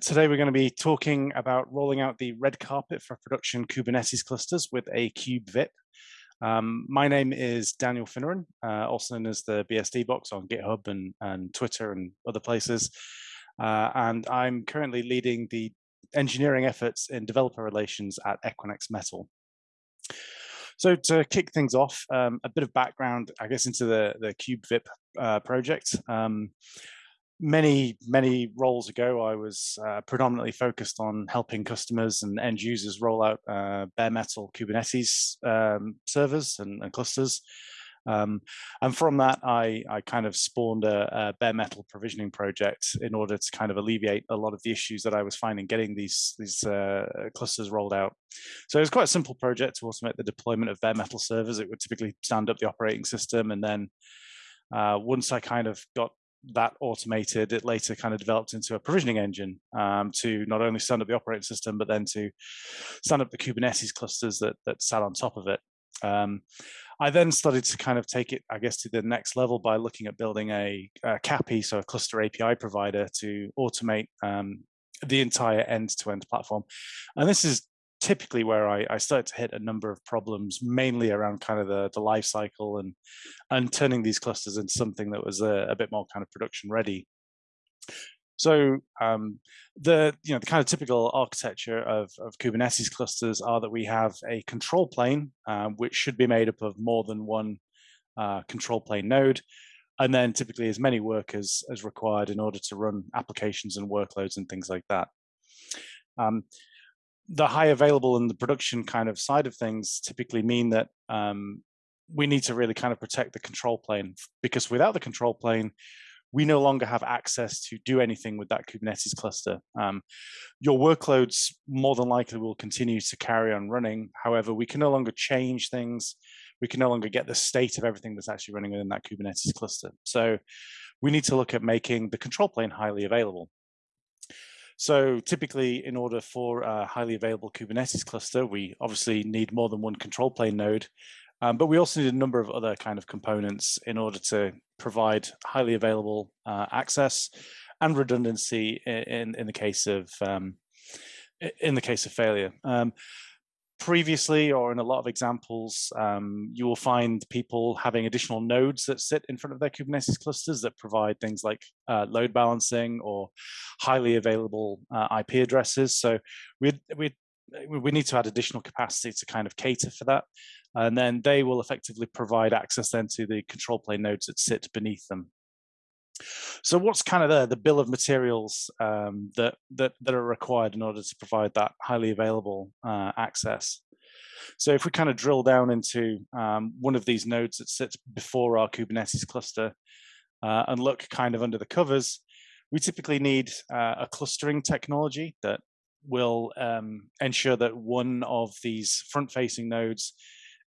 Today we're going to be talking about rolling out the red carpet for production Kubernetes clusters with a Kube VIP. Um, my name is Daniel Finneran, uh, also known as the BSD box on GitHub and, and Twitter and other places. Uh, and I'm currently leading the engineering efforts in developer relations at Equinix Metal. So to kick things off, um, a bit of background, I guess, into the, the Kube VIP uh, project. Um, many, many roles ago, I was uh, predominantly focused on helping customers and end users roll out uh, bare metal Kubernetes um, servers and, and clusters. Um, and from that, I, I kind of spawned a, a, bare metal provisioning project in order to kind of alleviate a lot of the issues that I was finding getting these, these uh, clusters rolled out. So it was quite a simple project to automate the deployment of bare metal servers. It would typically stand up the operating system and then uh, once I kind of got that automated, it later kind of developed into a provisioning engine um, to not only stand up the operating system, but then to stand up the Kubernetes clusters that, that sat on top of it. Um, I then started to kind of take it, I guess, to the next level by looking at building a, a CAPI, so a cluster API provider to automate um, the entire end-to-end -end platform. And this is typically where I, I started to hit a number of problems, mainly around kind of the, the life cycle and, and turning these clusters into something that was a, a bit more kind of production ready. So um, the you know the kind of typical architecture of, of Kubernetes clusters are that we have a control plane, uh, which should be made up of more than one uh, control plane node, and then typically as many workers as required in order to run applications and workloads and things like that. Um, the high available and the production kind of side of things typically mean that um, we need to really kind of protect the control plane because without the control plane, we no longer have access to do anything with that Kubernetes cluster. Um, your workloads more than likely will continue to carry on running. However, we can no longer change things. We can no longer get the state of everything that's actually running within that Kubernetes cluster. So we need to look at making the control plane highly available. So typically, in order for a highly available Kubernetes cluster, we obviously need more than one control plane node, um, but we also need a number of other kind of components in order to provide highly available uh, access and redundancy in, in the case of um, in the case of failure. Um, previously or in a lot of examples, um, you will find people having additional nodes that sit in front of their Kubernetes clusters that provide things like uh, load balancing or highly available uh, IP addresses. So we we we need to add additional capacity to kind of cater for that. And then they will effectively provide access then to the control plane nodes that sit beneath them. So what's kind of the, the bill of materials um, that, that, that are required in order to provide that highly available uh, access? So if we kind of drill down into um, one of these nodes that sits before our Kubernetes cluster uh, and look kind of under the covers, we typically need uh, a clustering technology that will um, ensure that one of these front-facing nodes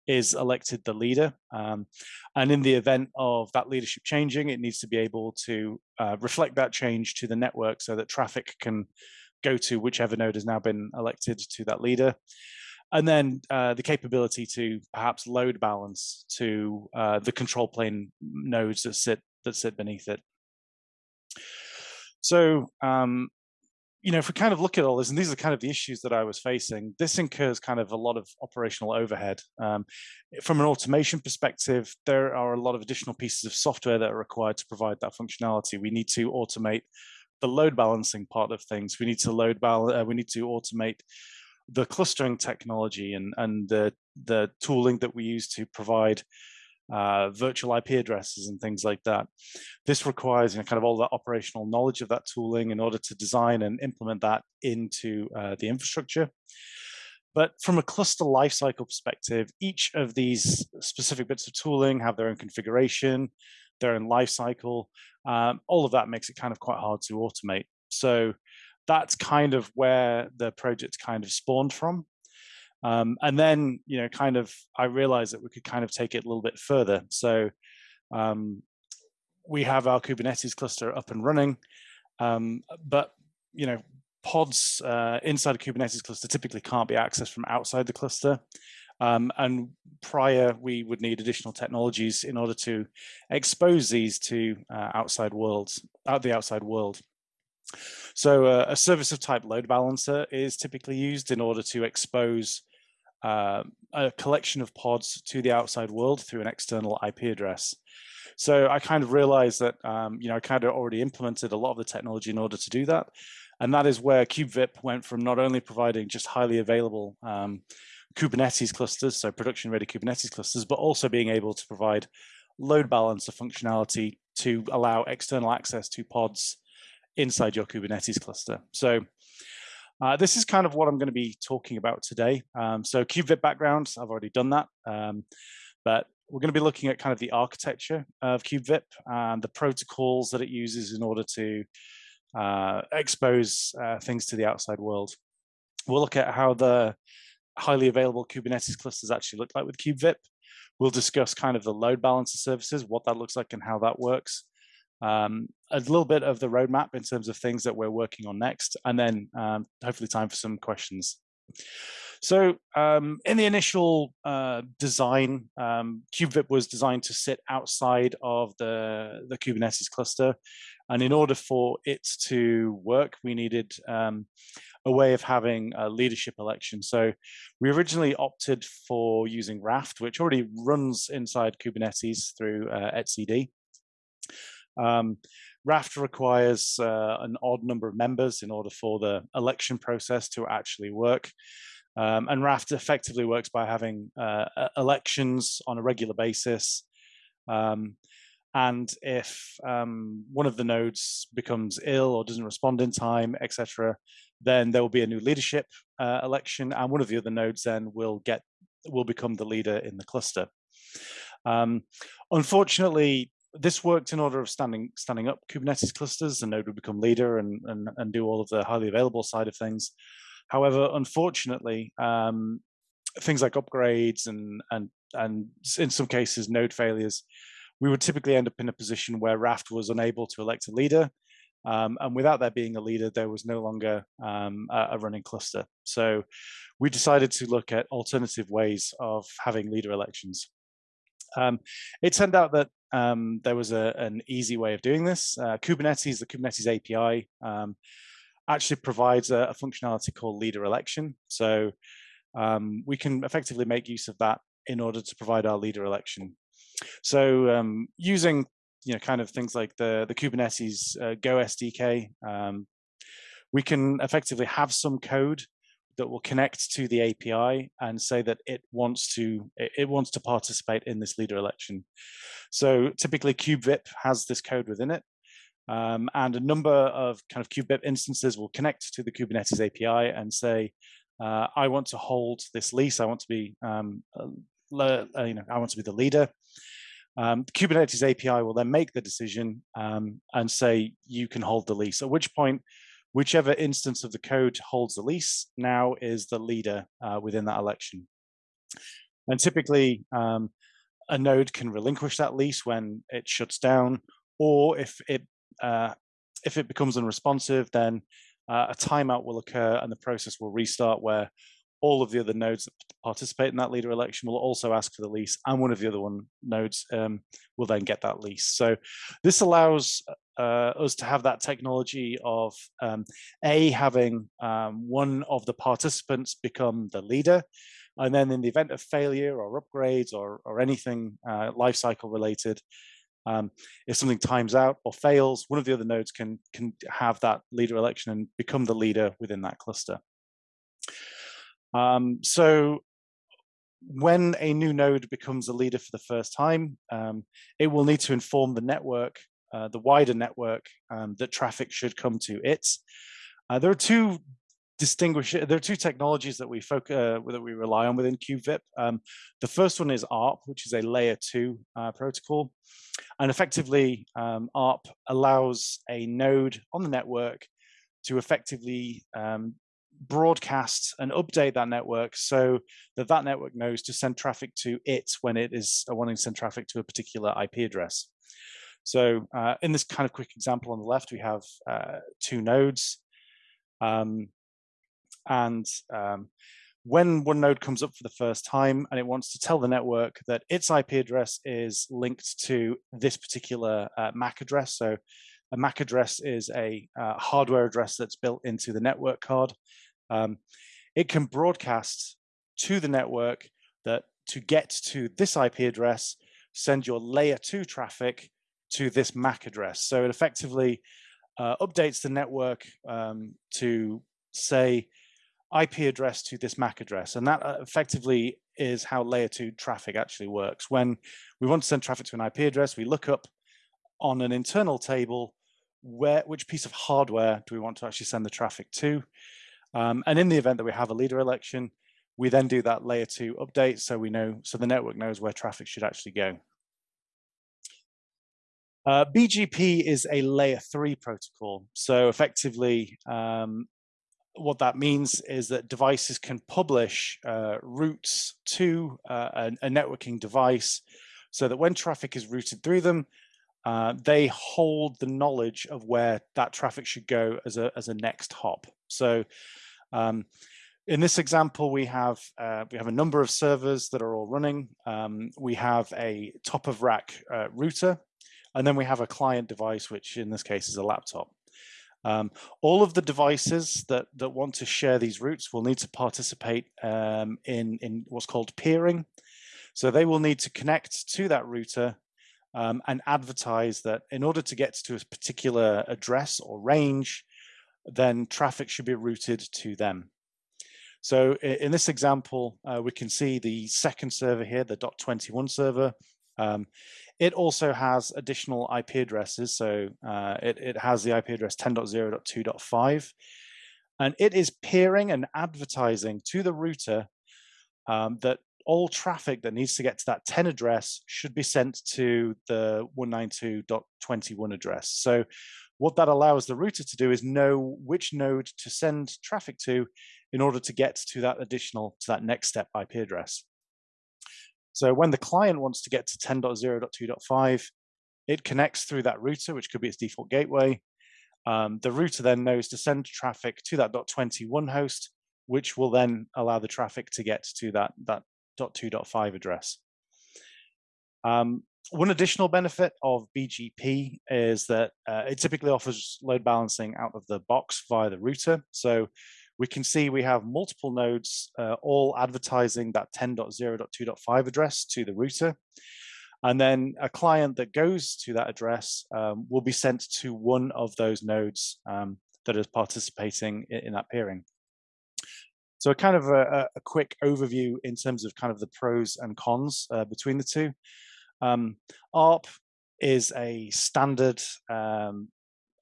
is elected the leader. Um, and in the event of that leadership changing, it needs to be able to uh, reflect that change to the network so that traffic can go to whichever node has now been elected to that leader. And then uh, the capability to perhaps load balance to uh, the control plane nodes that sit that sit beneath it. So um, you know, if we kind of look at all this, and these are kind of the issues that I was facing, this incurs kind of a lot of operational overhead. Um, from an automation perspective, there are a lot of additional pieces of software that are required to provide that functionality. We need to automate the load balancing part of things. We need to load balance. Uh, we need to automate the clustering technology and and the the tooling that we use to provide uh, virtual IP addresses and things like that. This requires you know, kind of all the operational knowledge of that tooling in order to design and implement that into uh, the infrastructure. But from a cluster lifecycle perspective, each of these specific bits of tooling have their own configuration, their own lifecycle. Um, all of that makes it kind of quite hard to automate. So that's kind of where the project kind of spawned from. Um, and then, you know, kind of, I realized that we could kind of take it a little bit further. So um, we have our Kubernetes cluster up and running, um, but, you know, pods uh, inside a Kubernetes cluster typically can't be accessed from outside the cluster. Um, and prior, we would need additional technologies in order to expose these to uh, outside worlds, out the outside world. So uh, a service of type load balancer is typically used in order to expose uh, a collection of pods to the outside world through an external IP address. So I kind of realized that, um, you know, I kind of already implemented a lot of the technology in order to do that. And that is where KubeVip went from not only providing just highly available um, Kubernetes clusters, so production ready Kubernetes clusters, but also being able to provide load balancer functionality to allow external access to pods inside your Kubernetes cluster. So uh, this is kind of what I'm going to be talking about today. Um, so KubeVip background, I've already done that. Um, but we're going to be looking at kind of the architecture of KubeVip and the protocols that it uses in order to uh, expose uh, things to the outside world. We'll look at how the highly available Kubernetes clusters actually look like with KubeVip. We'll discuss kind of the load balancer services, what that looks like and how that works. Um, a little bit of the roadmap in terms of things that we're working on next, and then um, hopefully time for some questions. So um, in the initial uh, design, um, KubeVip was designed to sit outside of the, the Kubernetes cluster. And in order for it to work, we needed um, a way of having a leadership election. So we originally opted for using Raft, which already runs inside Kubernetes through uh, etcd. Um, Raft requires uh, an odd number of members in order for the election process to actually work. Um, and Raft effectively works by having uh, elections on a regular basis. Um, and if um, one of the nodes becomes ill or doesn't respond in time, etc., then there will be a new leadership uh, election, and one of the other nodes then will get will become the leader in the cluster. Um, unfortunately, this worked in order of standing standing up Kubernetes clusters. The node would become leader and, and, and do all of the highly available side of things. However, unfortunately, um, things like upgrades and, and, and in some cases node failures, we would typically end up in a position where Raft was unable to elect a leader. Um, and without there being a leader, there was no longer um, a running cluster. So we decided to look at alternative ways of having leader elections. Um, it turned out that um, there was a, an easy way of doing this. Uh, Kubernetes, the Kubernetes API, um, actually provides a, a, functionality called leader election. So um, we can effectively make use of that in order to provide our leader election. So um, using you know kind of things like the the Kubernetes uh, Go SDK, um, we can effectively have some code that will connect to the API and say that it wants to it wants to participate in this leader election. So typically KubeVip has this code within it. Um, and a number of kind of KubeVip instances will connect to the Kubernetes API and say, uh, I want to hold this lease. I want to be, um, uh, you know, I want to be the leader. Um, the Kubernetes API will then make the decision um, and say you can hold the lease. At which point, whichever instance of the code holds the lease now is the leader uh, within that election. And typically, um, a node can relinquish that lease when it shuts down, or if it uh, if it becomes unresponsive, then uh, a timeout will occur and the process will restart where all of the other nodes that participate in that leader election will also ask for the lease and one of the other one nodes um, will then get that lease. So this allows uh, us to have that technology of um, A, having um, one of the participants become the leader, and then in the event of failure or upgrades or, or anything uh, lifecycle related, um, if something times out or fails, one of the other nodes can, can have that leader election and become the leader within that cluster. Um, so when a new node becomes a leader for the first time, um, it will need to inform the network, uh, the wider network, um, that traffic should come to it. Uh, there are two distinguish there are two technologies that we focus uh, that we rely on within KubeVip. Um, the first one is ARP, which is a layer two uh, protocol, and effectively um, ARP allows a node on the network to effectively um, broadcast and update that network so that that network knows to send traffic to it when it is wanting to send traffic to a particular IP address. So uh, in this kind of quick example on the left, we have uh, two nodes. Um, and um, when one node comes up for the first time and it wants to tell the network that its IP address is linked to this particular uh, MAC address, so a MAC address is a uh, hardware address that's built into the network card. Um, it can broadcast to the network that to get to this IP address, send your layer two traffic to this MAC address. So it effectively uh, updates the network um, to say IP address to this MAC address. And that uh, effectively is how layer two traffic actually works. When we want to send traffic to an IP address, we look up on an internal table where which piece of hardware do we want to actually send the traffic to. Um, and in the event that we have a leader election, we then do that layer two update so we know, so the network knows where traffic should actually go. Uh, BGP is a layer three protocol. So effectively, um, what that means is that devices can publish uh, routes to uh, a, a, networking device so that when traffic is routed through them, uh, they hold the knowledge of where that traffic should go as a, as a next hop. So um, in this example, we have uh, we have a number of servers that are all running. Um, we have a top of rack uh, router, and then we have a client device, which in this case is a laptop. Um, all of the devices that, that want to share these routes will need to participate um, in, in what's called peering. So they will need to connect to that router um, and advertise that in order to get to a particular address or range, then traffic should be routed to them. So in this example, uh, we can see the second server here, the .21 server. Um, it also has additional IP addresses. So uh, it, it has the IP address 10.0.2.5. And it is peering and advertising to the router um, that all traffic that needs to get to that 10 address should be sent to the 192.21 address. So what that allows the router to do is know which node to send traffic to in order to get to that additional, to that next step IP address. So when the client wants to get to 10.0.2.5, it connects through that router, which could be its default gateway. Um, the router then knows to send traffic to that .21 host, which will then allow the traffic to get to that, that .2.5 address. Um, one additional benefit of BGP is that uh, it typically offers load balancing out of the box via the router. So we can see we have multiple nodes uh, all advertising that 10.0.2.5 address to the router. And then a client that goes to that address um, will be sent to one of those nodes um, that is participating in, in, that peering. So a kind of a, a, quick overview in terms of kind of the pros and cons uh, between the two. Um, ARP is a standard um,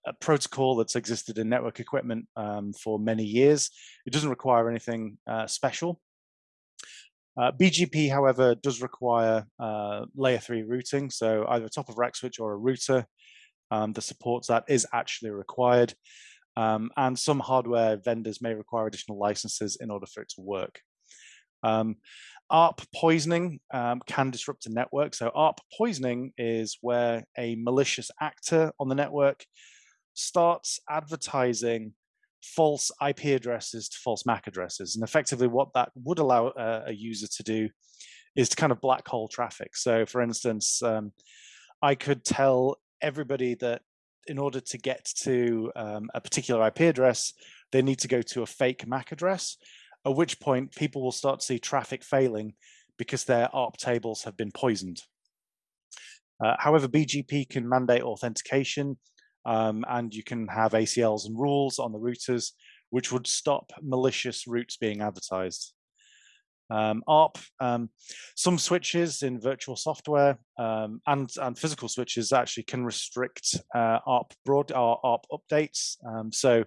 a protocol that's existed in network equipment um, for many years. It doesn't require anything uh, special. Uh, BGP, however, does require uh, layer three routing. So either a top of rack switch or a router um, that supports that is actually required. Um, and some hardware vendors may require additional licenses in order for it to work. Um, ARP poisoning um, can disrupt a network. So ARP poisoning is where a malicious actor on the network starts advertising false IP addresses to false MAC addresses. And effectively what that would allow a, a user to do is to kind of black hole traffic. So for instance, um, I could tell everybody that in order to get to um, a particular IP address, they need to go to a fake MAC address, at which point people will start to see traffic failing because their ARP tables have been poisoned. Uh, however, BGP can mandate authentication um, and you can have ACLs and rules on the routers, which would stop malicious routes being advertised. Um, ARP, um, some switches in virtual software um, and, and physical switches actually can restrict uh, ARP broad uh, ARP updates. Um, so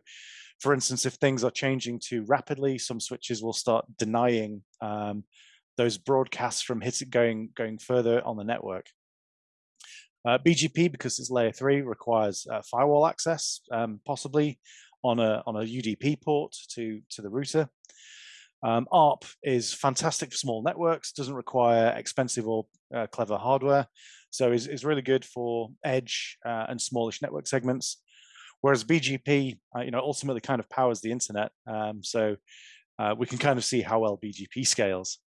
for instance, if things are changing too rapidly, some switches will start denying um, those broadcasts from hitting going going further on the network. Uh, BGP, because it's layer three, requires uh, firewall access, um, possibly on a on a UDP port to to the router. Um, ARP is fantastic for small networks, doesn't require expensive or uh, clever hardware, so is, is really good for edge uh, and smallish network segments. Whereas BGP, uh, you know, ultimately kind of powers the internet, um, so uh, we can kind of see how well BGP scales.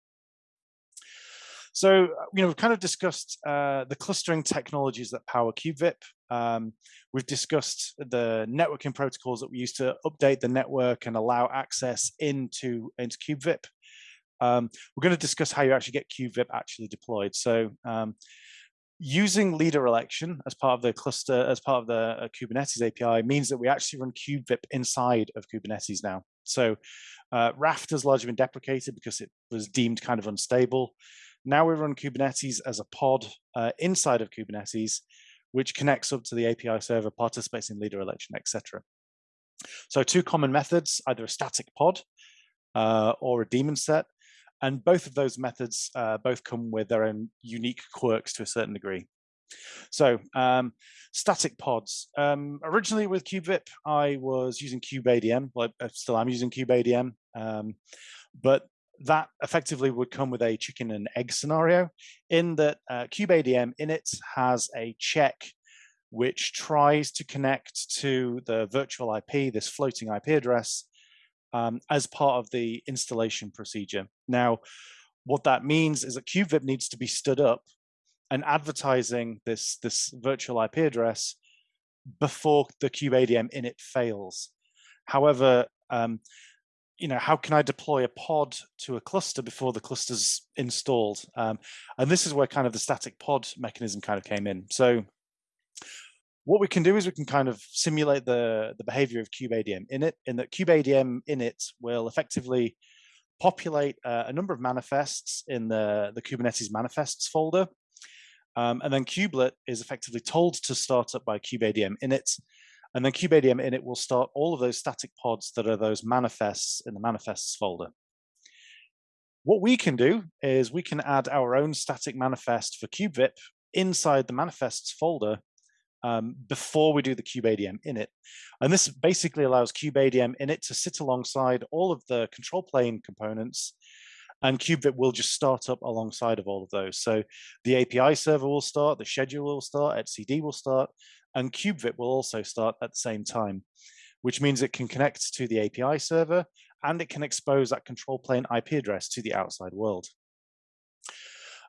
So, you know, we've kind of discussed uh, the clustering technologies that power KubeVip. Um, we've discussed the networking protocols that we use to update the network and allow access into, into KubeVip. Um, we're going to discuss how you actually get KubeVip actually deployed. So um, using leader election as part of the cluster, as part of the uh, Kubernetes API means that we actually run KubeVip inside of Kubernetes now. So uh, Raft has largely been deprecated because it was deemed kind of unstable. Now we run Kubernetes as a pod uh, inside of Kubernetes, which connects up to the API server, participates in leader election, etc. So two common methods, either a static pod uh, or a daemon set. And both of those methods uh, both come with their own unique quirks to a certain degree. So um, static pods. Um, originally with KubeVip, I was using KubeADM. Well, I still am using KubeADM. Um, but that effectively would come with a chicken and egg scenario in that uh, KubeADM init has a check which tries to connect to the virtual IP, this floating IP address, um, as part of the installation procedure. Now, what that means is that KubeVip needs to be stood up and advertising this, this virtual IP address before the KubeADM init fails. However, um, you know, how can I deploy a pod to a cluster before the cluster's installed? Um, and this is where kind of the static pod mechanism kind of came in. So what we can do is we can kind of simulate the, the behavior of KubeADM init, in that KubeADM init will effectively populate uh, a number of manifests in the, the Kubernetes manifests folder. Um, and then kubelet is effectively told to start up by KubeADM init. And then KubeADM init will start all of those static pods that are those manifests in the manifests folder. What we can do is we can add our own static manifest for KubeVip inside the manifests folder um, before we do the KubeADM init. And this basically allows KubeADM init to sit alongside all of the control plane components and KubeVip will just start up alongside of all of those. So the API server will start, the schedule will start, etcd will start, and KubeVip will also start at the same time, which means it can connect to the API server and it can expose that control plane IP address to the outside world.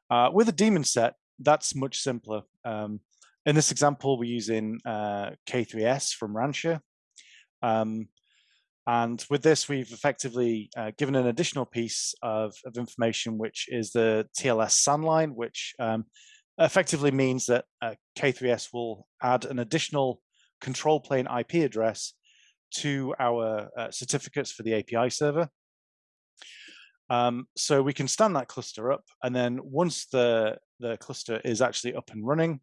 Uh, with a daemon set, that's much simpler. Um, in this example, we're using uh, K3S from Rancher. Um, and with this, we've effectively uh, given an additional piece of, of, information, which is the TLS SAN line, which um, effectively means that uh, K3S will add an additional control plane IP address to our uh, certificates for the API server. Um, so we can stand that cluster up, and then once the, the cluster is actually up and running,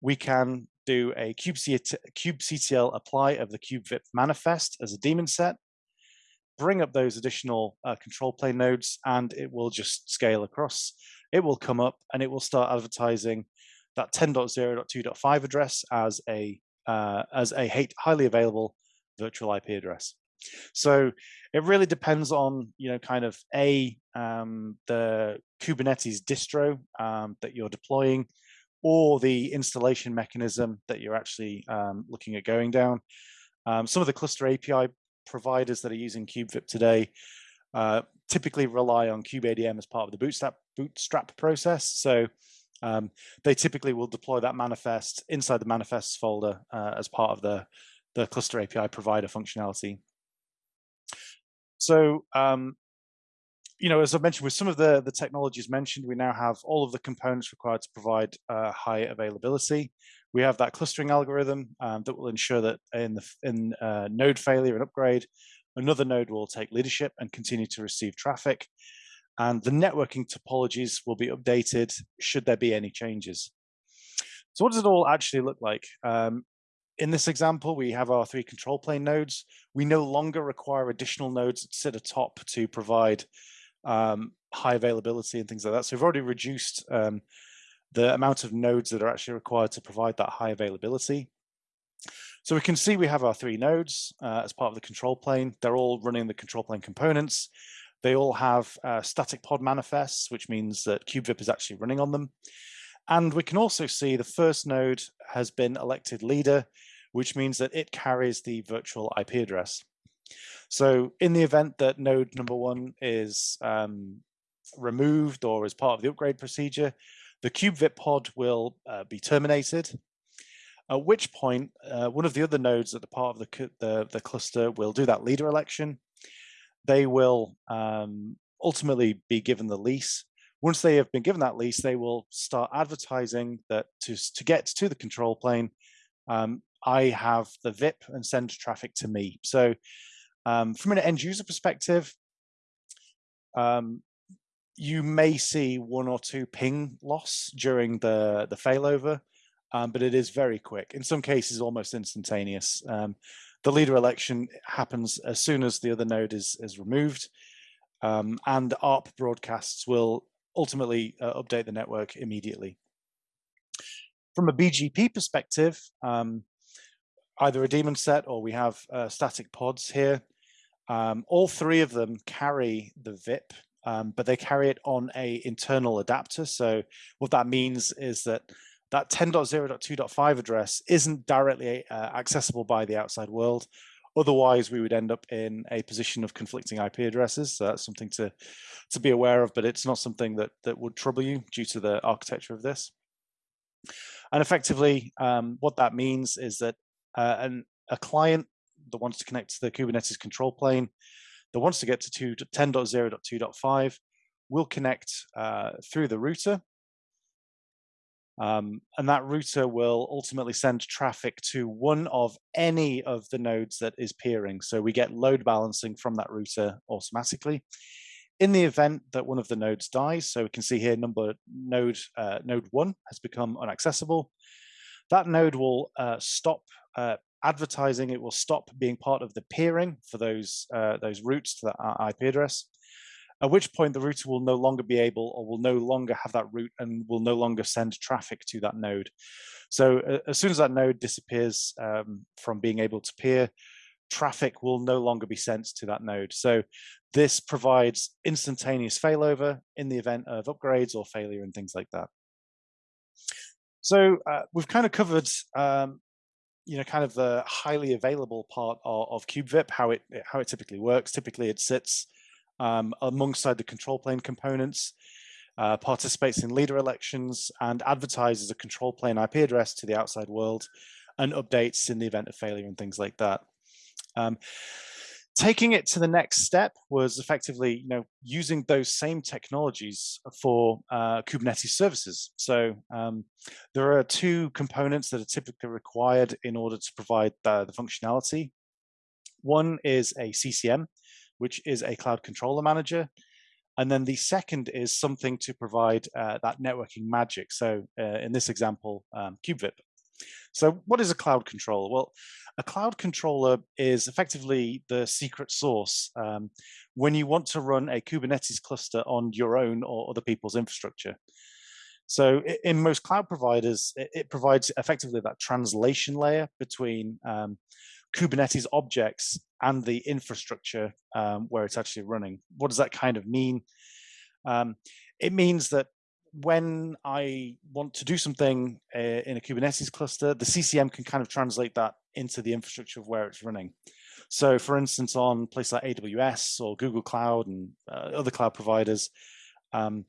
we can do a kubectl apply of the kubevip manifest as a daemon set, bring up those additional uh, control plane nodes, and it will just scale across. It will come up and it will start advertising that 10.0.2.5 address as a uh, as a highly available virtual IP address. So it really depends on you know kind of a um, the Kubernetes distro um, that you're deploying, or the installation mechanism that you're actually um, looking at going down. Um, some of the cluster API providers that are using KubeVip today uh, typically rely on KubeADM as part of the bootstrap, bootstrap process. So um, they typically will deploy that manifest inside the manifests folder uh, as part of the, the cluster API provider functionality. So um, you know, as I mentioned, with some of the, the technologies mentioned, we now have all of the components required to provide uh, high availability. We have that clustering algorithm um, that will ensure that in the in uh, node failure and upgrade, another node will take leadership and continue to receive traffic. And the networking topologies will be updated should there be any changes. So what does it all actually look like? Um, in this example, we have our three control plane nodes. We no longer require additional nodes that sit atop to provide um, high availability and things like that. So we've already reduced um, the amount of nodes that are actually required to provide that high availability. So we can see we have our three nodes uh, as part of the control plane. They're all running the control plane components. They all have uh, static pod manifests, which means that KubeVip is actually running on them. And we can also see the first node has been elected leader, which means that it carries the virtual IP address. So in the event that node number one is um, removed or as part of the upgrade procedure, the kubevip pod will uh, be terminated, at which point uh, one of the other nodes at the part of the, the, the, cluster will do that leader election. They will um, ultimately be given the lease. Once they have been given that lease, they will start advertising that to, to get to the control plane, um, I have the VIP and send traffic to me. So um, from an end user perspective, um, you may see one or two ping loss during the, the failover, um, but it is very quick. In some cases, almost instantaneous. The leader election happens as soon as the other node is, is removed, um, and ARP broadcasts will ultimately uh, update the network immediately. From a BGP perspective, um, either a daemon set or we have uh, static pods here. Um, all three of them carry the VIP, um, but they carry it on a internal adapter. So what that means is that that 10.0.2.5 address isn't directly uh, accessible by the outside world. Otherwise, we would end up in a position of conflicting IP addresses. So that's something to, to be aware of, but it's not something that, that would trouble you due to the architecture of this. And effectively, um, what that means is that uh, and a client that wants to connect to the Kubernetes control plane, that wants to get to 10.0.2.5 will connect uh, through the router. Um, and that router will ultimately send traffic to one of any of the nodes that is peering. So we get load balancing from that router automatically. In the event that one of the nodes dies, so we can see here number node uh, node one has become inaccessible, that node will uh, stop uh, advertising. It will stop being part of the peering for those uh, those routes to that IP address. At which point the router will no longer be able or will no longer have that route and will no longer send traffic to that node. So uh, as soon as that node disappears um, from being able to peer, traffic will no longer be sent to that node. So this provides instantaneous failover in the event of upgrades or failure and things like that. So uh, we've kind of covered, um, you know, kind of the highly available part of, of KubeVip, how it how it typically works. Typically, it sits um, alongside the control plane components, uh, participates in leader elections, and advertises a control plane IP address to the outside world, and updates in the event of failure and things like that. Um, taking it to the next step was effectively you know using those same technologies for uh, kubernetes services so um, there are two components that are typically required in order to provide the, the functionality one is a ccm which is a cloud controller manager and then the second is something to provide uh, that networking magic so uh, in this example um, kubevip so what is a cloud controller? Well, a cloud controller is effectively the secret source um, when you want to run a Kubernetes cluster on your own or other people's infrastructure. So in most cloud providers, it provides effectively that translation layer between um, Kubernetes objects and the infrastructure um, where it's actually running. What does that kind of mean? Um, it means that when I want to do something uh, in a Kubernetes cluster, the CCM can kind of translate that into the infrastructure of where it's running. So for instance, on places like AWS or Google Cloud and uh, other cloud providers, um,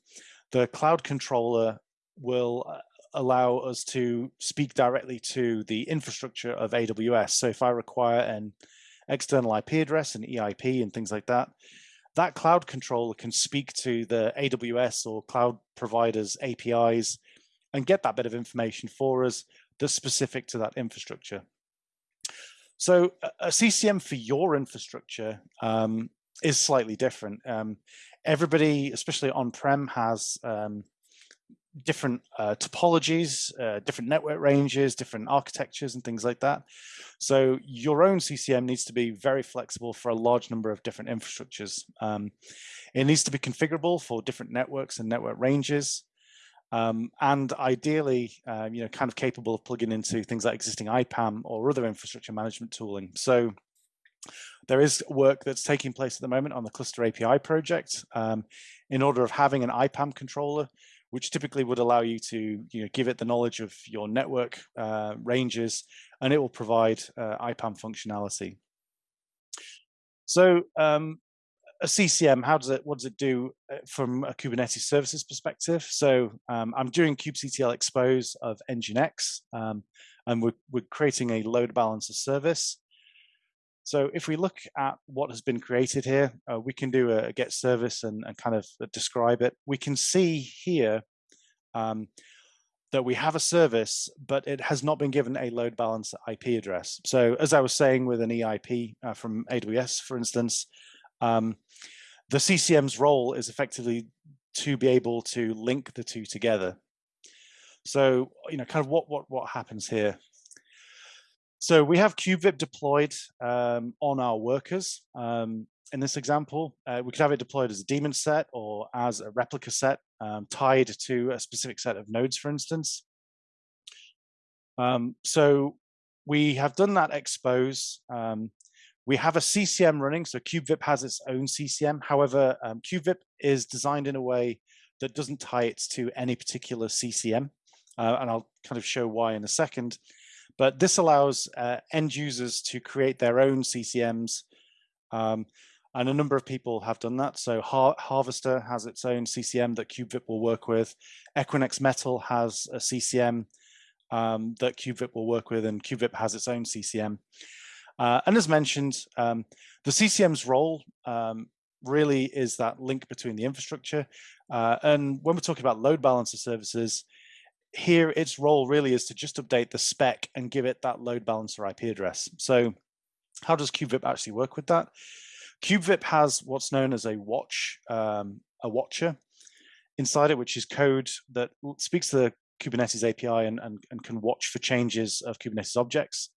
the cloud controller will uh, allow us to speak directly to the infrastructure of AWS. So if I require an external IP address and EIP and things like that, that cloud controller can speak to the AWS or cloud providers APIs and get that bit of information for us that's specific to that infrastructure. So a CCM for your infrastructure um, is slightly different. Um, everybody, especially on-prem, has um, different uh, topologies, uh, different network ranges, different architectures and things like that. So your own CCM needs to be very flexible for a large number of different infrastructures. Um, it needs to be configurable for different networks and network ranges. Um, and ideally, uh, you know, kind of capable of plugging into things like existing IPAM or other infrastructure management tooling. So there is work that's taking place at the moment on the Cluster API project um, in order of having an IPAM controller which typically would allow you to you know, give it the knowledge of your network uh, ranges, and it will provide uh, IPAM functionality. So um, a CCM, how does it, what does it do uh, from a Kubernetes services perspective? So um, I'm doing kubectl expose of Nginx, um, and we're, we're creating a load balancer service. So if we look at what has been created here, uh, we can do a, get service and, and, kind of describe it. We can see here um, that we have a service, but it has not been given a load balancer IP address. So as I was saying with an EIP uh, from AWS, for instance, um, the CCM's role is effectively to be able to link the two together. So, you know, kind of what what what happens here. So we have KubeVip deployed um, on our workers. Um, in this example, uh, we could have it deployed as a daemon set or as a replica set um, tied to a specific set of nodes, for instance. Um, so we have done that expose. Um, we have a CCM running, so KubeVip has its own CCM. However, um, KubeVip is designed in a way that doesn't tie it to any particular CCM. Uh, and I'll kind of show why in a second. But this allows uh, end users to create their own CCMs. Um, and a number of people have done that. So Har Harvester has its own CCM that KubeVip will work with. Equinix Metal has a CCM um, that KubeVip will work with, and KubeVip has its own CCM. Uh, and as mentioned, um, the CCM's role um, really is that link between the infrastructure. Uh, and when we're talking about load balancer services, here its role really is to just update the spec and give it that load balancer IP address. So how does KubeVip actually work with that? KubeVip has what's known as a watch, um, a watcher inside it, which is code that speaks to the Kubernetes API and, and, and can watch for changes of Kubernetes objects.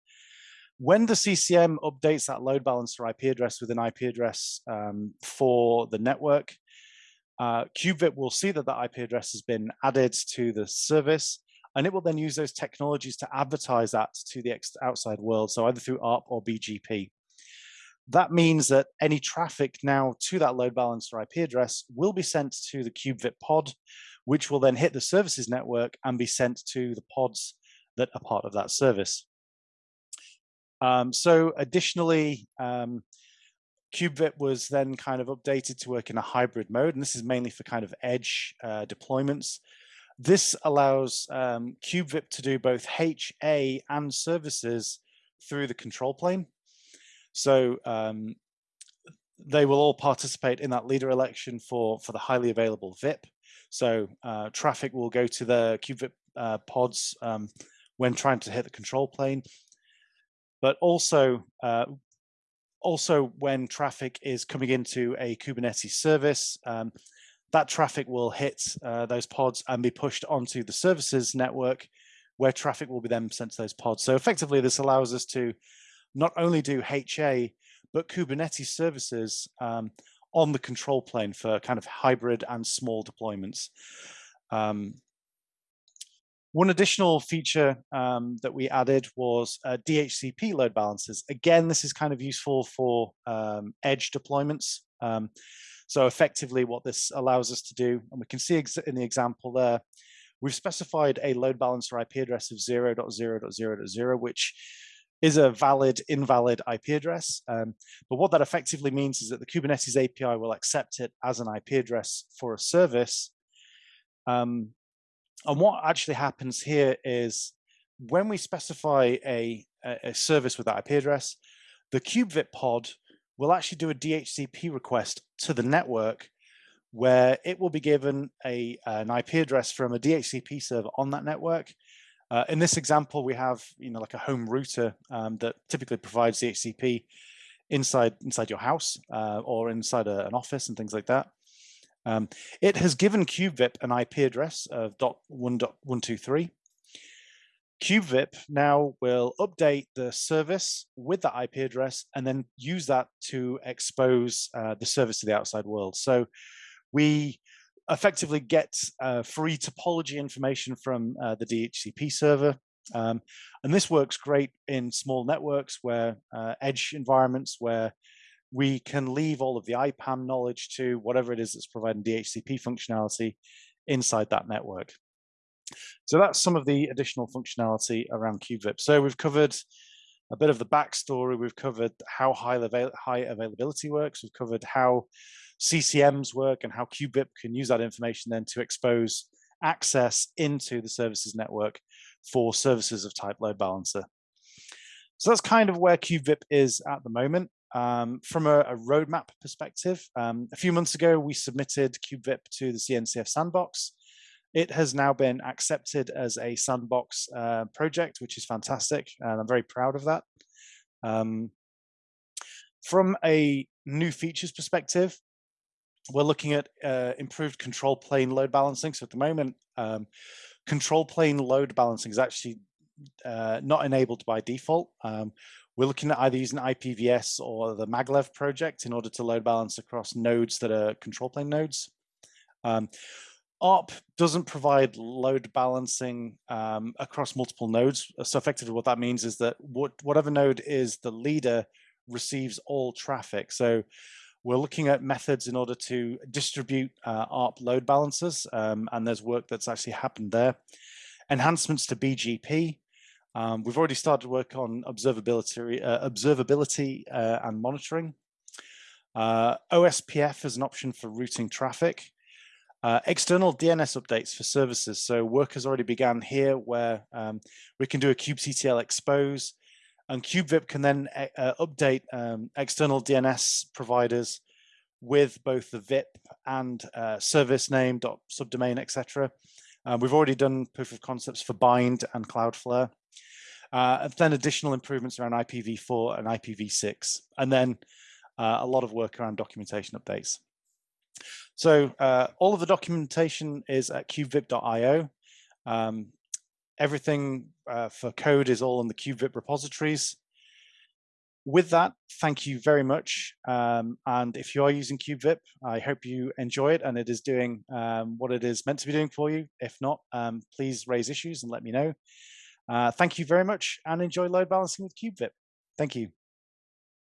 When the CCM updates that load balancer IP address with an IP address um, for the network, uh, will see that that IP address has been added to the service, and it will then use those technologies to advertise that to the outside world, so either through ARP or BGP. That means that any traffic now to that load balancer IP address will be sent to the KubeVip pod, which will then hit the services network and be sent to the pods that are part of that service. Um, so additionally, um, KubeVip was then kind of updated to work in a hybrid mode, and this is mainly for kind of edge uh, deployments. This allows um, KubeVip to do both HA and services through the control plane. So um, they will all participate in that leader election for, for the highly available VIP. So uh, traffic will go to the KubeVip uh, pods um, when trying to hit the control plane but also uh, also when traffic is coming into a Kubernetes service, um, that traffic will hit uh, those pods and be pushed onto the services network where traffic will be then sent to those pods. So effectively, this allows us to not only do HA, but Kubernetes services um, on the control plane for kind of hybrid and small deployments. Um, one additional feature um, that we added was uh, DHCP load balancers. Again, this is kind of useful for um, edge deployments. Um, so effectively what this allows us to do, and we can see in the example there, we've specified a load balancer IP address of 0.0.0.0, which is a valid, invalid IP address. Um, but what that effectively means is that the Kubernetes API will accept it as an IP address for a service. Um, and what actually happens here is when we specify a, a service with that IP address, the KubeVip pod will actually do a DHCP request to the network where it will be given a, an IP address from a DHCP server on that network. Uh, in this example, we have you know like a home router um, that typically provides DHCP inside inside your house uh, or inside a, an office and things like that. Um, it has given KubeVip an IP address of .1.123. KubeVip now will update the service with that IP address and then use that to expose uh, the service to the outside world. So we effectively get uh, free topology information from uh, the DHCP server. Um, and this works great in small networks where uh, edge environments where we can leave all of the IPAM knowledge to whatever it is that's providing DHCP functionality inside that network. So that's some of the additional functionality around KubeVip. So we've covered a bit of the backstory. We've covered how high, avail high availability works. We've covered how CCMs work and how KubeVip can use that information then to expose access into the services network for services of type load balancer. So that's kind of where KubeVip is at the moment. Um, from a, a, roadmap perspective, um, a few months ago, we submitted KubeVip to the CNCF sandbox. It has now been accepted as a sandbox uh, project, which is fantastic, and I'm very proud of that. Um, from a new features perspective, we're looking at uh, improved control plane load balancing. So at the moment, um, control plane load balancing is actually uh, not enabled by default. Um, we're looking at either using IPVS or the maglev project in order to load balance across nodes that are control plane nodes. Um, ARP doesn't provide load balancing um, across multiple nodes. So effectively what that means is that what, whatever node is the leader receives all traffic. So we're looking at methods in order to distribute uh, ARP load balancers, um, and there's work that's actually happened there. Enhancements to BGP. Um, we've already started work on observability, uh, observability uh, and monitoring. Uh, OSPF is an option for routing traffic. Uh, external DNS updates for services. So work has already begun here where um, we can do a kubectl expose and Kube VIP can then uh, uh update um, external DNS providers with both the VIP and service name, subdomain, etc. We've already done proof of concepts for Bind and Cloudflare. Uh, then additional improvements around IPv4 and IPv6, and then uh, a lot of work around documentation updates. So uh, all of the documentation is at kubevip.io. Um, everything uh, for code is all in the Kube VIP repositories. With that, thank you very much. Um, and if you are using Kube VIP, I hope you enjoy it and it is doing um, what it is meant to be doing for you. If not, um, please raise issues and let me know. Uh, thank you very much and enjoy load balancing with Kube VIP. Thank you.